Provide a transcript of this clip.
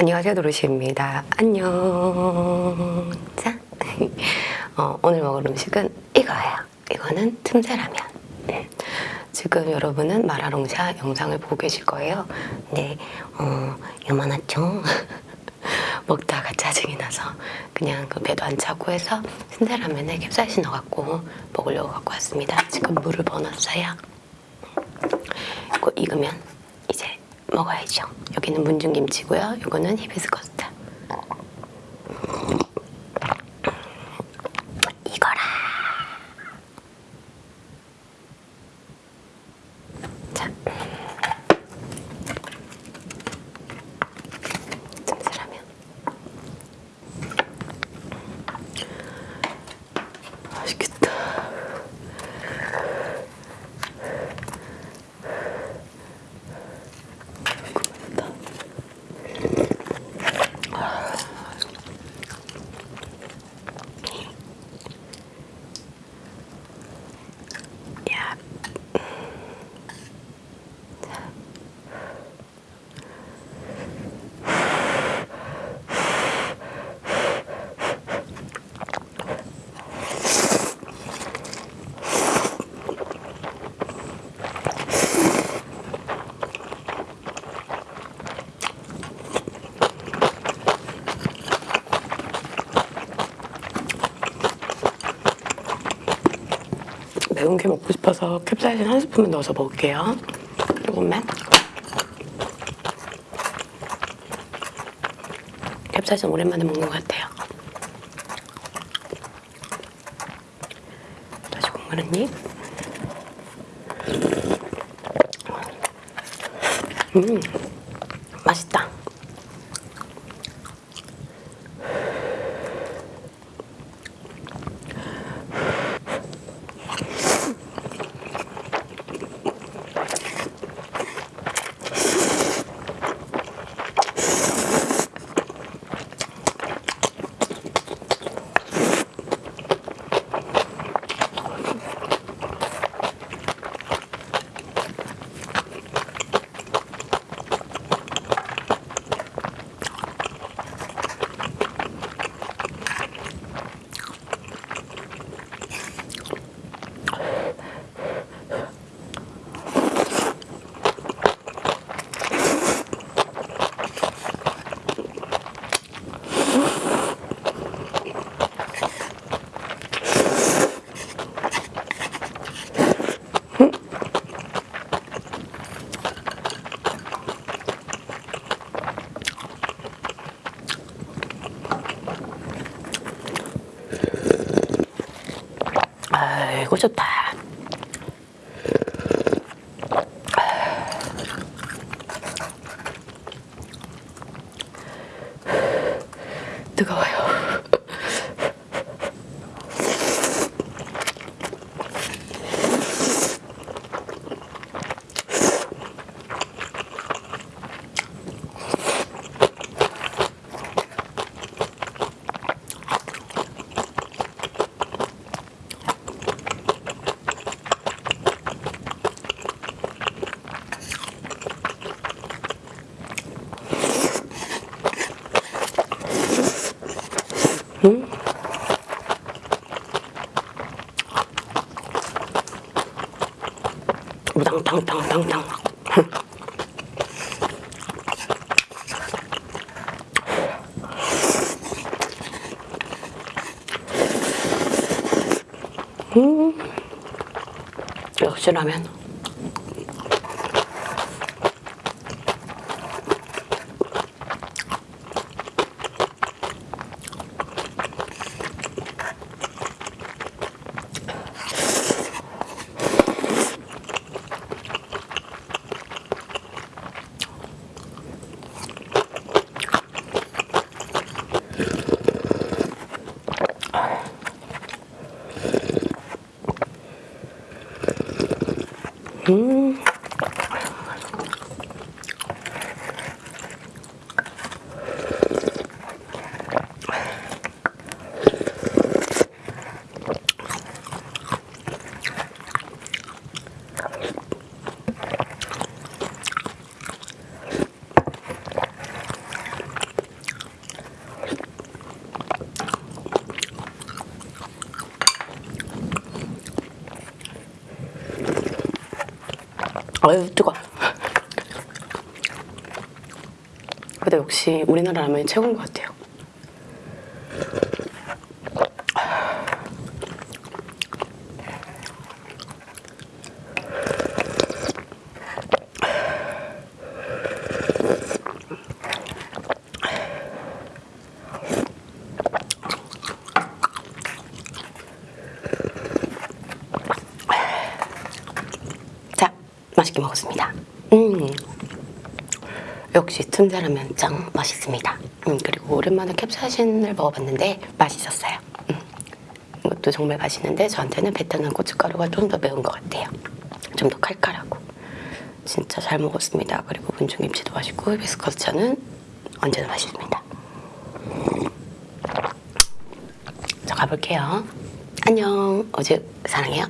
안녕하세요 도르시입니다. 안녕. 자, 어, 오늘 먹을 음식은 이거예요. 이거는 틈새라면. 음, 지금 여러분은 마라롱샤 영상을 보고 계실 거예요. 근데 어, 요만하죠? 먹다가 짜증이 나서 그냥 그 배도 안 차고 해서 틈새라면에 캡사이신 넣어갖고 먹으려고 갖고 왔습니다. 지금 물을 버놨어요. 이거 익으면 이제 먹어야죠. 여기는 문중김치고요. 이거는 히비스커스 매운 게 먹고 싶어서 캡사이신 한 스푼만 넣어서 먹을게요. 조금만. 캡사이신 오랜만에 먹는 것 같아요. 다시 국물 한 입. 음, 맛있다. 아이고 좋다. 뜨거워요. 우당탕탕탕탕. 음, 역시 라면. 음. 아유 뜨거. 근데 역시 우리나라 라면이 최고인 것 같아요. 자, 맛있게 먹었습니다. 음, 역시 틈새라면 짱 맛있습니다. 음, 그리고 오랜만에 캡사이신을 먹어봤는데 맛있었어요. 음, 이것도 정말 맛있는데 저한테는 베트남 고춧가루가 좀 더 매운 것 같아요. 좀 더 칼칼하고 진짜 잘 먹었습니다. 그리고 분중김치도 맛있고 히비스커스 차는 언제나 맛있습니다. 자 가볼게요. 안녕. 어제 사랑해요.